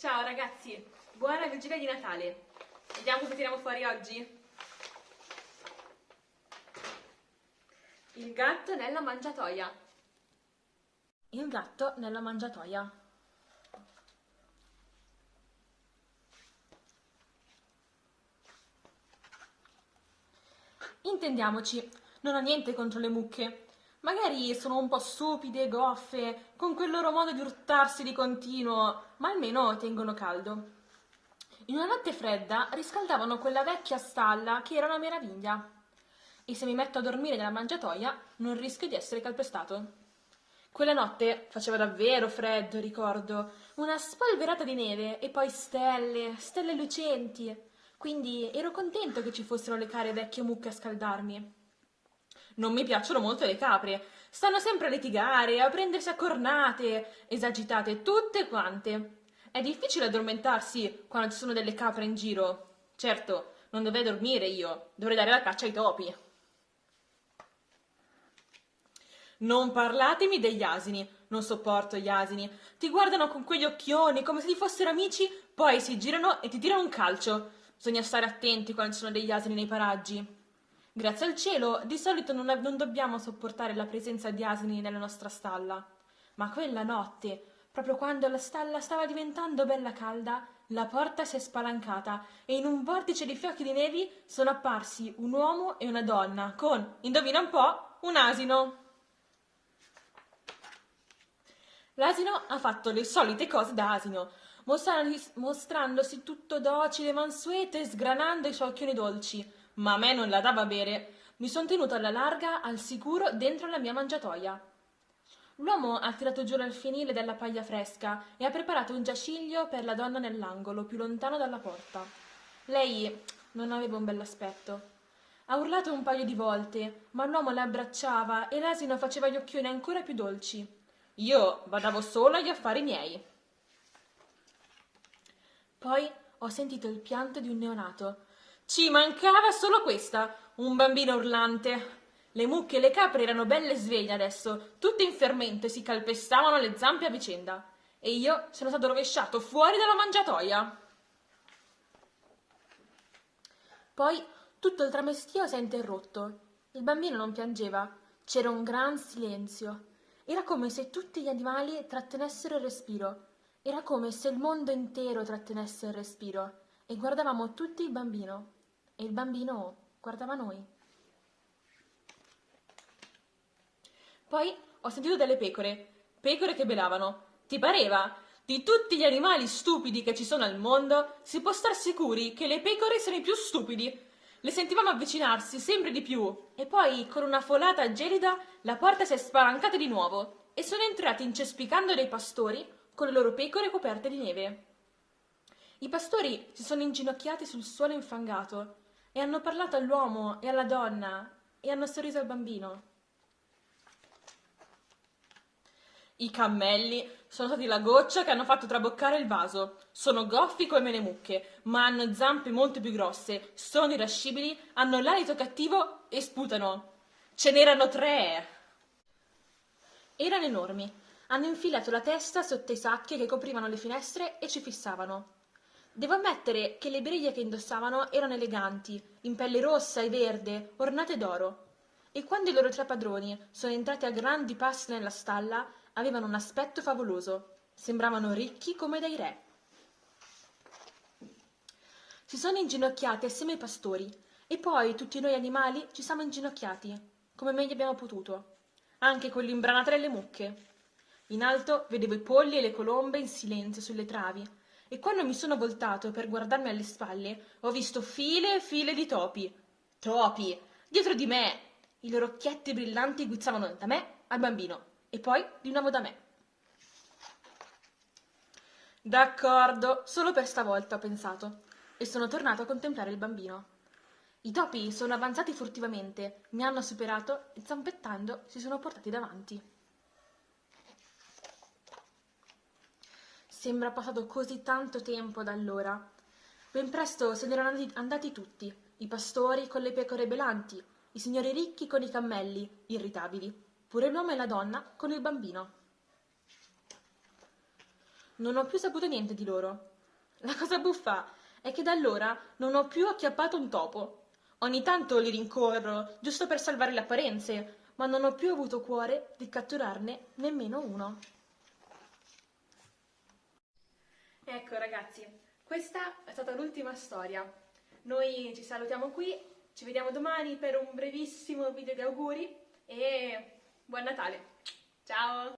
Ciao ragazzi, buona vigilia di Natale. Vediamo cosa tiriamo fuori oggi. Il gatto nella mangiatoia. Il gatto nella mangiatoia. Intendiamoci, non ho niente contro le mucche. Magari sono un po' stupide, goffe, con quel loro modo di urtarsi di continuo, ma almeno tengono caldo. In una notte fredda riscaldavano quella vecchia stalla che era una meraviglia. E se mi metto a dormire nella mangiatoia non rischio di essere calpestato. Quella notte faceva davvero freddo, ricordo, una spolverata di neve e poi stelle, stelle lucenti. Quindi ero contento che ci fossero le care vecchie mucche a scaldarmi. Non mi piacciono molto le capre. Stanno sempre a litigare, a prendersi a cornate, esagitate tutte quante. È difficile addormentarsi quando ci sono delle capre in giro. Certo, non dovrei dormire io, dovrei dare la caccia ai topi. Non parlatemi degli asini, non sopporto gli asini. Ti guardano con quegli occhioni come se ti fossero amici, poi si girano e ti tirano un calcio. Bisogna stare attenti quando ci sono degli asini nei paraggi. Grazie al cielo, di solito non, non dobbiamo sopportare la presenza di asini nella nostra stalla. Ma quella notte, proprio quando la stalla stava diventando bella calda, la porta si è spalancata e in un vortice di fiocchi di nevi sono apparsi un uomo e una donna con, indovina un po', un asino. L'asino ha fatto le solite cose da asino, mostrandosi tutto docile mansueto e sgranando i suoi occhioni dolci ma a me non la dava bere. Mi son tenuto alla larga, al sicuro, dentro la mia mangiatoia. L'uomo ha tirato giù l'alfienile della paglia fresca e ha preparato un giaciglio per la donna nell'angolo, più lontano dalla porta. Lei non aveva un bell'aspetto. Ha urlato un paio di volte, ma l'uomo la abbracciava e l'asino faceva gli occhioni ancora più dolci. Io badavo solo agli affari miei. Poi ho sentito il pianto di un neonato ci mancava solo questa, un bambino urlante. Le mucche e le capre erano belle sveglie adesso, tutte in fermento e si calpestavano le zampe a vicenda. E io sono stato rovesciato fuori dalla mangiatoia. Poi tutto il tramestio si è interrotto. Il bambino non piangeva, c'era un gran silenzio. Era come se tutti gli animali trattenessero il respiro. Era come se il mondo intero trattenesse il respiro. E guardavamo tutti il bambino e il bambino guardava noi. Poi ho sentito delle pecore, pecore che belavano. Ti pareva? Di tutti gli animali stupidi che ci sono al mondo, si può star sicuri che le pecore sono i più stupidi. Le sentivamo avvicinarsi sempre di più e poi, con una folata gelida, la porta si è spalancata di nuovo e sono entrati incespicando dei pastori con le loro pecore coperte di neve. I pastori si sono inginocchiati sul suolo infangato e hanno parlato all'uomo e alla donna e hanno sorriso al bambino. I cammelli sono stati la goccia che hanno fatto traboccare il vaso. Sono goffi come le mucche, ma hanno zampe molto più grosse, sono irascibili, hanno l'alito cattivo e sputano. Ce n'erano tre! Erano enormi. Hanno infilato la testa sotto i sacchi che coprivano le finestre e ci fissavano. Devo ammettere che le briglie che indossavano erano eleganti, in pelle rossa e verde, ornate d'oro. E quando i loro tre padroni sono entrati a grandi passi nella stalla, avevano un aspetto favoloso. Sembravano ricchi come dei re. Si sono inginocchiati assieme ai pastori e poi tutti noi animali ci siamo inginocchiati, come meglio abbiamo potuto, anche con l'imbranata delle mucche. In alto vedevo i polli e le colombe in silenzio sulle travi e quando mi sono voltato per guardarmi alle spalle ho visto file e file di topi. Topi! Dietro di me! I loro occhietti brillanti guizzavano da me al bambino e poi di nuovo da me. D'accordo, solo per stavolta ho pensato e sono tornato a contemplare il bambino. I topi sono avanzati furtivamente, mi hanno superato e zampettando si sono portati davanti. Sembra passato così tanto tempo da allora. Ben presto se ne erano andati tutti, i pastori con le pecore belanti, i signori ricchi con i cammelli, irritabili, pure l'uomo e la donna con il bambino. Non ho più saputo niente di loro. La cosa buffa è che da allora non ho più acchiappato un topo. Ogni tanto li rincorro, giusto per salvare le apparenze, ma non ho più avuto cuore di catturarne nemmeno uno. Ecco ragazzi, questa è stata l'ultima storia. Noi ci salutiamo qui, ci vediamo domani per un brevissimo video di auguri e buon Natale. Ciao!